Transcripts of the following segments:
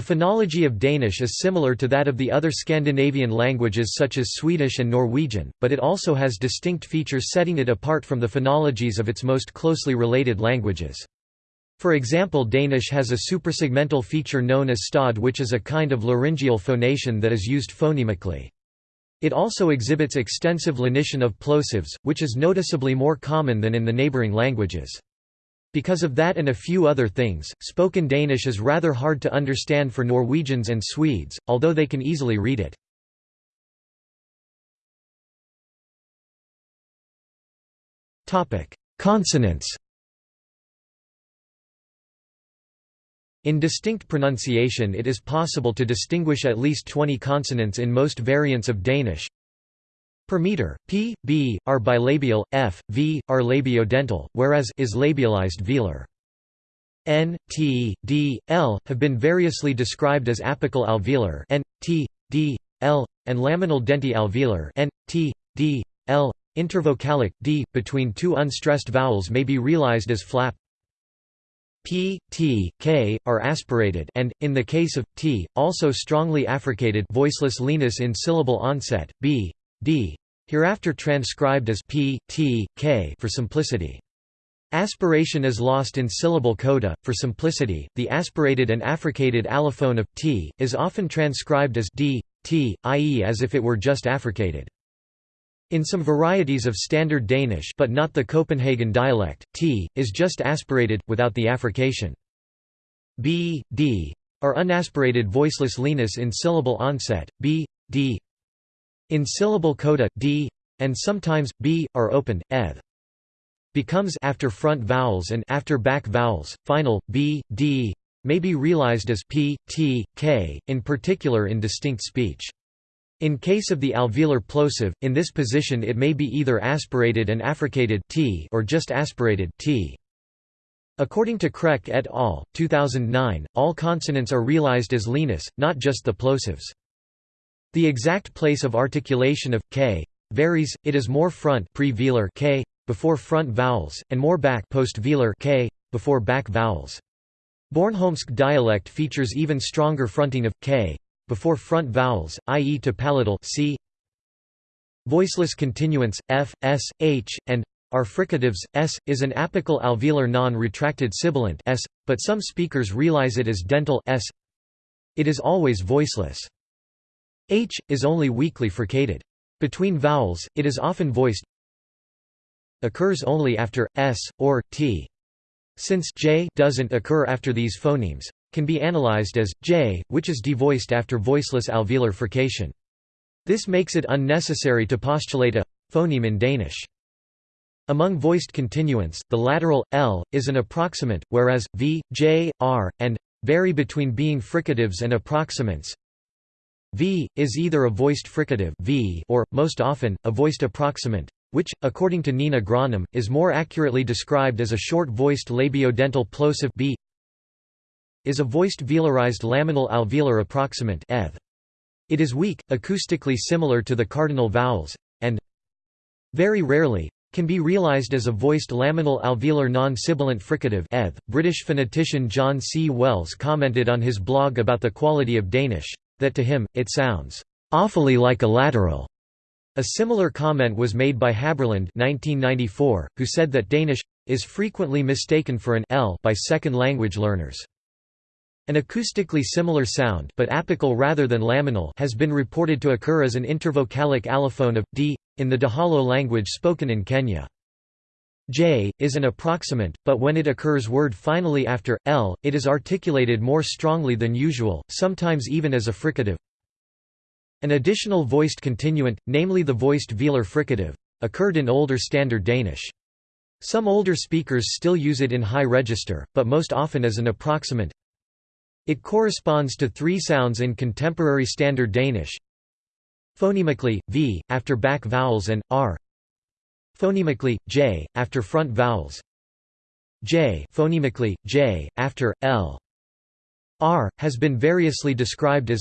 The phonology of Danish is similar to that of the other Scandinavian languages such as Swedish and Norwegian, but it also has distinct features setting it apart from the phonologies of its most closely related languages. For example Danish has a suprasegmental feature known as stod which is a kind of laryngeal phonation that is used phonemically. It also exhibits extensive lenition of plosives, which is noticeably more common than in the neighbouring languages. Because of that and a few other things, spoken Danish is rather hard to understand for Norwegians and Swedes, although they can easily read it. Consonants In distinct pronunciation it is possible to distinguish at least 20 consonants in most variants of Danish, per meter. P, B, are bilabial, F, V, are labiodental, whereas is labialized velar. N, T, D, L have been variously described as apical alveolar N, T, D, L, and laminal denti-alveolar N, T, D, L. Intervocalic d between two unstressed vowels may be realized as flap. P, T, K are aspirated and, in the case of T, also strongly affricated voiceless lenis in syllable onset. B, D, hereafter transcribed as p, t, k for simplicity. Aspiration is lost in syllable coda. For simplicity, the aspirated and affricated allophone of t is often transcribed as d, t, i.e. as if it were just affricated. In some varieties of Standard Danish but not the Copenhagen dialect, t is just aspirated, without the affrication. b, d are unaspirated voiceless lenis in syllable onset, b, d in syllable coda, d and sometimes b are opened, eth. Becomes after front vowels and after back vowels. Final b, d may be realized as p, t, k, in particular in distinct speech. In case of the alveolar plosive, in this position it may be either aspirated and affricated t or just aspirated t. According to Kreck et al., 2009, all consonants are realized as lenis, not just the plosives. The exact place of articulation of k varies. It is more front pre-velar k before front vowels and more back post-velar k before back vowels. Bornholmsk dialect features even stronger fronting of k before front vowels, i.e. to palatal c. Voiceless continuants f, s, h, and are fricatives. S is an apical alveolar non-retracted sibilant s, but some speakers realize it as dental s. It is always voiceless. H, is only weakly fricated. Between vowels, it is often voiced occurs only after, s, or, t. Since j doesn't occur after these phonemes, can be analyzed as, j, which is devoiced after voiceless alveolar frication. This makes it unnecessary to postulate a phoneme in Danish. Among voiced continuants, the lateral, l, is an approximant, whereas, v, j, r, and vary between being fricatives and approximants. V, is either a voiced fricative v or, most often, a voiced approximant, which, according to Nina Grønnum, is more accurately described as a short-voiced labiodental plosive b is a voiced velarized laminal alveolar approximant eth. It is weak, acoustically similar to the cardinal vowels, and very rarely, can be realized as a voiced laminal alveolar non-sibilant fricative eth. British phonetician John C. Wells commented on his blog about the quality of Danish, that to him, it sounds awfully like a lateral. A similar comment was made by Haberland 1994, who said that Danish is frequently mistaken for an L by second language learners. An acoustically similar sound but apical rather than laminal has been reported to occur as an intervocalic allophone of d in the Dahalo language spoken in Kenya. J, is an approximant, but when it occurs word finally after, L, it is articulated more strongly than usual, sometimes even as a fricative. An additional voiced continuant, namely the voiced velar fricative, occurred in older Standard Danish. Some older speakers still use it in high register, but most often as an approximant. It corresponds to three sounds in contemporary Standard Danish. Phonemically, v, after back vowels and, r, Phonemically, j, after front vowels j phonemically, j, after, l r, has been variously described as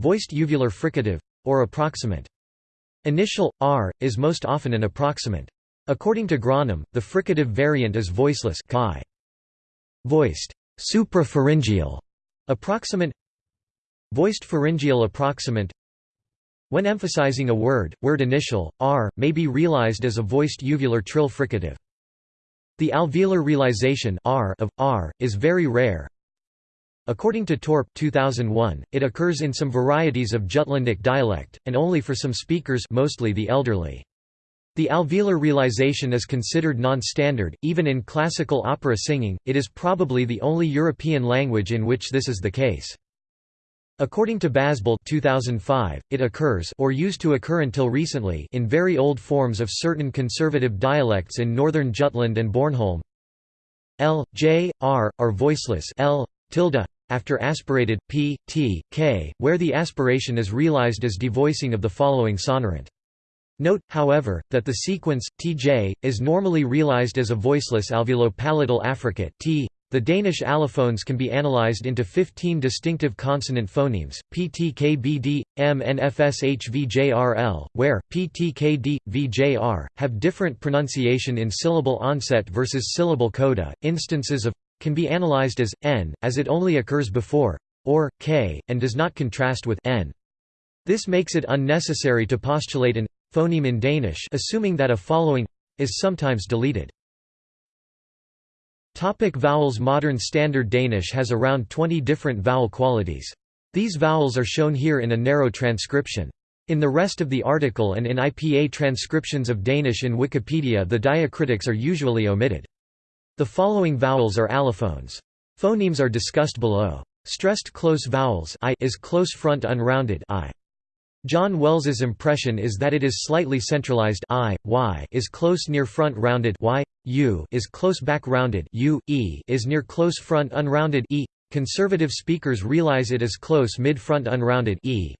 voiced uvular fricative, or approximant. Initial, r, is most often an approximant. According to Grønnum, the fricative variant is voiceless chi. Voiced suprapharyngeal Approximant Voiced pharyngeal approximant When emphasizing a word, word initial, r, may be realized as a voiced uvular trill fricative. The alveolar realization r of r is very rare. According to Torp 2001, it occurs in some varieties of Jutlandic dialect, and only for some speakers mostly the elderly. The alveolar realization is considered non-standard, even in classical opera singing, it is probably the only European language in which this is the case. According to Basbøll 2005, it occurs or used to occur until recently in very old forms of certain conservative dialects in northern Jutland and Bornholm. L, J, R, are voiceless L, tilde, after aspirated, P, T, K, where the aspiration is realized as devoicing of the following sonorant. Note, however, that the sequence, tj, is normally realized as a voiceless alveolo-palatal affricate t, the Danish allophones can be analyzed into 15 distinctive consonant phonemes, ptkbd, mnfshvjrl, where, ptkd, vjr, have different pronunciation in syllable onset versus syllable coda. Instances of can be analyzed as n, as it only occurs before or k, and does not contrast with n. This makes it unnecessary to postulate an phoneme in Danish assuming that a following is sometimes deleted. Topic vowels Modern Standard Danish has around 20 different vowel qualities. These vowels are shown here in a narrow transcription. In the rest of the article and in IPA transcriptions of Danish in Wikipedia the diacritics are usually omitted. The following vowels are allophones. Phonemes are discussed below. Stressed close vowels I is close front unrounded I. John Wells's impression is that it is slightly centralized I, y is close near front rounded y, u is close back rounded u, e is near close front unrounded e. Conservative speakers realize it as close mid-front unrounded e.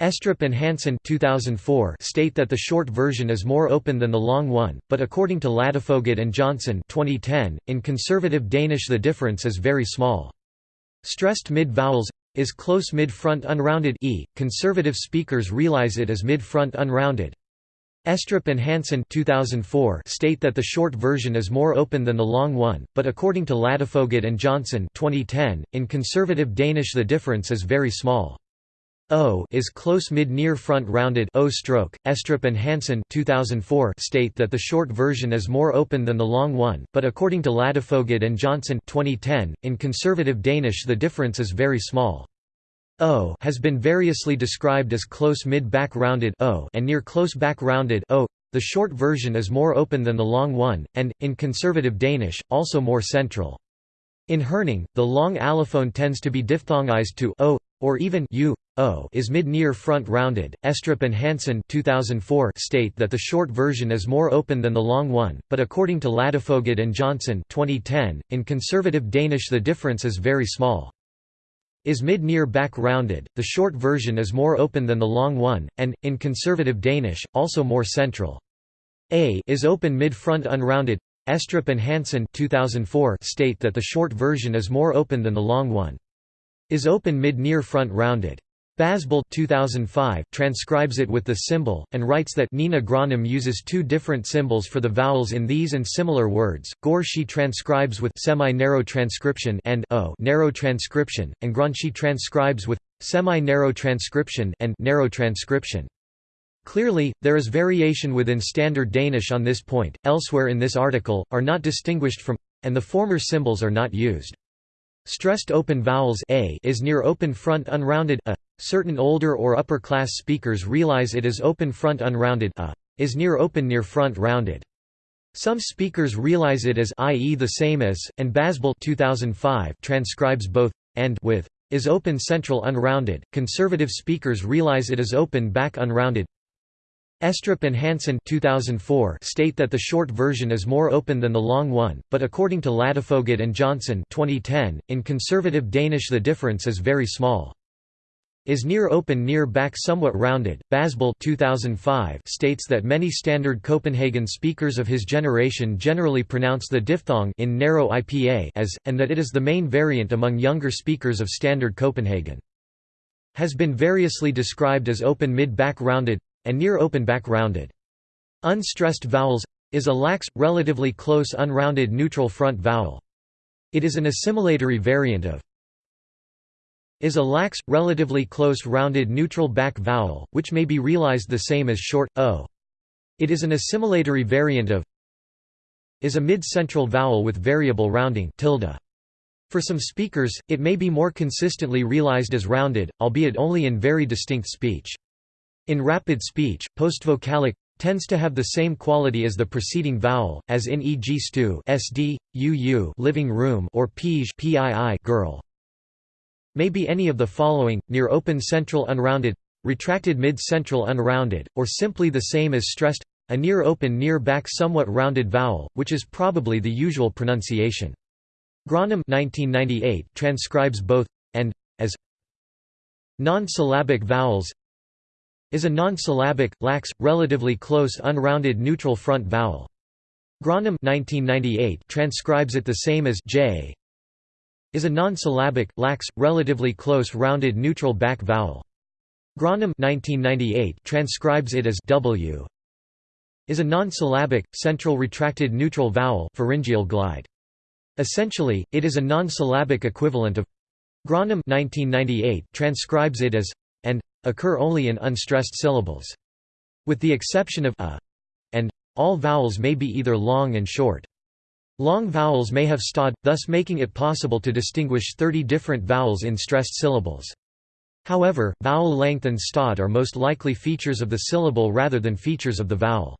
Ejstrup and Hansen 2004 state that the short version is more open than the long one, but according to Ladefoged and Johnson 2010, in conservative Danish the difference is very small. Stressed mid-vowels is close mid-front unrounded e. Conservative speakers realize it as mid-front unrounded. Ejstrup and Hansen 2004 state that the short version is more open than the long one, but according to Ladefoged and Johnson 2010, in conservative Danish the difference is very small. O is close mid near front rounded O stroke. Ejstrup and Hansen 2004 state that the short version is more open than the long one, but according to Ladefoged and Johnson 2010, in conservative Danish the difference is very small. O has been variously described as close mid-back rounded O and near close back rounded O. The short version is more open than the long one, and, in conservative Danish, also more central. In Herning, the long allophone tends to be diphthongized to o, or even u, o is mid-near front rounded. Ejstrup and Hansen 2004 state that the short version is more open than the long one, but according to Ladefoged and Johnson 2010, in conservative Danish the difference is very small. Is mid-near back rounded, the short version is more open than the long one, and, in conservative Danish, also more central. A is open mid-front unrounded. Ejstrup and Hansen 2004 state that the short version is more open than the long one. Is open mid-near front rounded. Basbøll 2005 transcribes it with the symbol, and writes that Nina Grønnum uses two different symbols for the vowels in these and similar words. Gore she transcribes with semi-narrow transcription and o narrow transcription, and Gran she transcribes with semi-narrow transcription and narrow transcription. Clearly, there is variation within Standard Danish on this point, elsewhere in this article, are not distinguished from and the former symbols are not used. Stressed open vowels a is near open front unrounded a. Certain older or upper class speakers realize it is open front unrounded a is near open near front rounded. Some speakers realize it as i.e. the same as, and Basbøll 2005 transcribes both and with is open central unrounded. Conservative speakers realize it is open back unrounded. Ejstrup and Hansen 2004 state that the short version is more open than the long one, but according to Ladefoged and Johnson 2010, in conservative Danish the difference is very small. Is near open near back somewhat rounded. Basbøll 2005 states that many standard Copenhagen speakers of his generation generally pronounce the diphthong in narrow IPA as, and that it is the main variant among younger speakers of standard Copenhagen. Has been variously described as open mid-back rounded, and near open back rounded. Unstressed vowels is a lax, relatively close unrounded neutral front vowel. It is an assimilatory variant of is a lax, relatively close rounded neutral back vowel, which may be realized the same as short, o. It is an assimilatory variant of is a mid-central vowel with variable rounding tilde. For some speakers, it may be more consistently realized as rounded, albeit only in very distinct speech. In rapid speech, postvocalic tends to have the same quality as the preceding vowel, as in e.g. stew sd, uu living room or pige pii girl. May be any of the following, near open central unrounded, retracted mid-central unrounded, or simply the same as stressed a near open near back somewhat rounded vowel, which is probably the usual pronunciation. Grønnum 1998 transcribes both and as non-syllabic vowels is a non-syllabic, lax, relatively close unrounded neutral front vowel. Grønnum 1998 transcribes it the same as j is a non-syllabic, lax, relatively close rounded neutral back vowel. Grønnum 1998 transcribes it as w is a non-syllabic, central retracted neutral vowel pharyngeal glide. Essentially, it is a non-syllabic equivalent of Grønnum 1998 transcribes it as occur only in unstressed syllables. With the exception of a and all vowels may be either long and short. Long vowels may have stod, thus making it possible to distinguish 30 different vowels in stressed syllables. However, vowel length and stod are most likely features of the syllable rather than features of the vowel.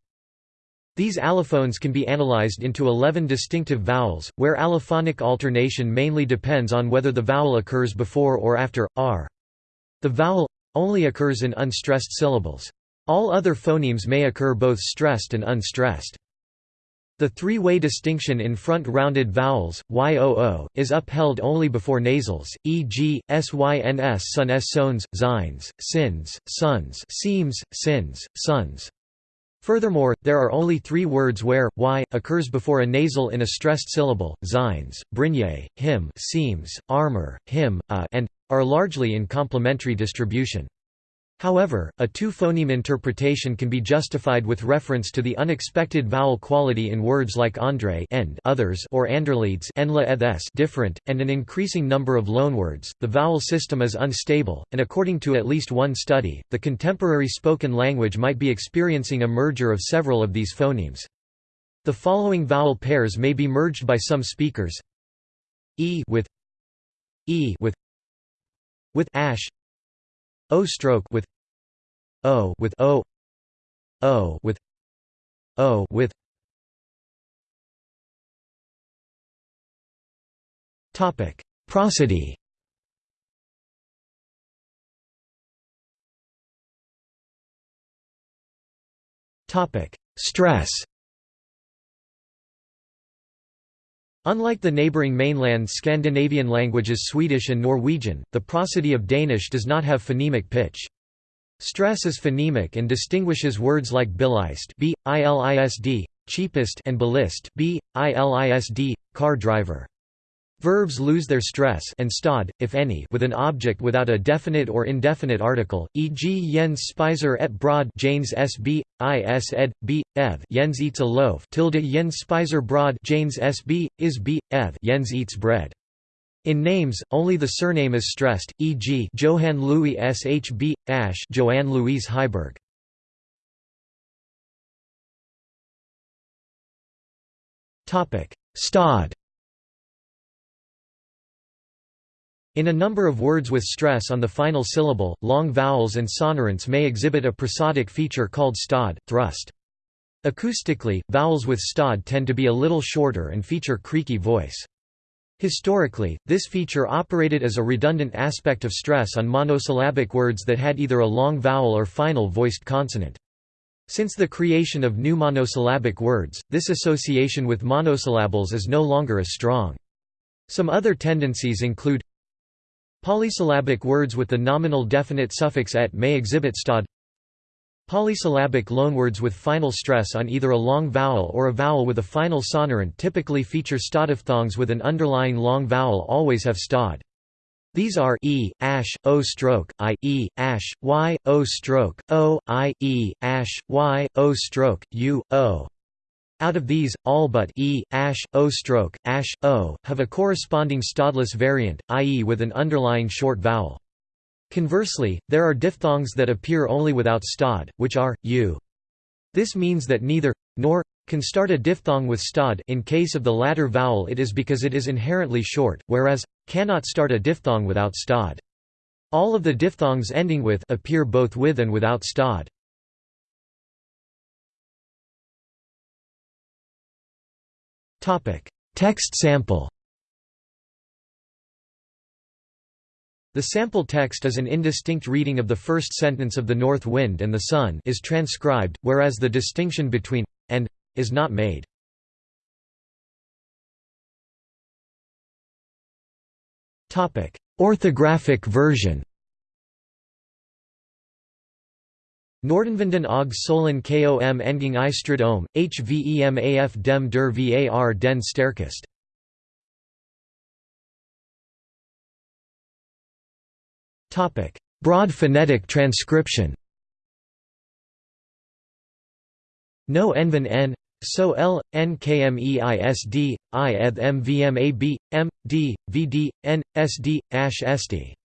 These allophones can be analyzed into 11 distinctive vowels, where allophonic alternation mainly depends on whether the vowel occurs before or after, r. The vowel only occurs in unstressed syllables. All other phonemes may occur both stressed and unstressed. The three-way distinction in front-rounded vowels, yoo, is upheld only before nasals, e.g., syns sun s sones, zines, sins, sons seams, sins, sons. Furthermore, there are only three words where y occurs before a nasal in a stressed syllable: zines, brigné, him, seams, armor, him, a, and are largely in complementary distribution. However, a two-phoneme interpretation can be justified with reference to the unexpected vowel quality in words like André end others or Anderleeds different, and an increasing number of loanwords. The vowel system is unstable, and according to at least one study, the contemporary spoken language might be experiencing a merger of several of these phonemes. The following vowel pairs may be merged by some speakers: e with e with with ash O stroke with O with O O with O with Topic Prosody. Topic Stress Unlike the neighbouring mainland Scandinavian languages Swedish and Norwegian, the prosody of Danish does not have phonemic pitch. Stress is phonemic and distinguishes words like bilist b, cheapest and ballist b, car driver. Verbs lose their stress and stod, if any, with an object without a definite or indefinite article, e.g. Jens spiser et brod Janes sb, is ed, b, ev. Jens eats a loaf tilde Jens spiser brod Janes sb, is b, ev. Jens eats bread. In names, only the surname is stressed, e.g. Johann Louis shb, Ash Joanne Louise Heiberg. Stod In a number of words with stress on the final syllable, long vowels and sonorants may exhibit a prosodic feature called stod, thrust. Acoustically, vowels with stod tend to be a little shorter and feature creaky voice. Historically, this feature operated as a redundant aspect of stress on monosyllabic words that had either a long vowel or final voiced consonant. Since the creation of new monosyllabic words, this association with monosyllables is no longer as strong. Some other tendencies include Polysyllabic words with the nominal definite suffix et may exhibit stod Polysyllabic loanwords with final stress on either a long vowel or a vowel with a final sonorant typically feature stodiphthongs with an underlying long vowel always have stod. These are e, ash, o stroke, i, e, ash, y, o stroke, o, i, e, ash, y, o stroke, u, o. Out of these, all but e, ash, o stroke, ash, o, have a corresponding stodless variant, i.e. with an underlying short vowel. Conversely, there are diphthongs that appear only without stod, which are, u. This means that neither, nor, can start a diphthong with stod in case of the latter vowel it is because it is inherently short, whereas, cannot start a diphthong without stod. All of the diphthongs ending with appear both with and without stod. Text sample The sample text is an indistinct reading of the first sentence of The North Wind and the Sun is transcribed, whereas the distinction between and is not made. Orthographic version Noordenvinden og Solen kom enging i strid om, hvemaf dem der var den sterkest. Broad phonetic transcription No enven n, so l, n kmeisd, i eth mvmab, m, d, vd, n, sd, ash st.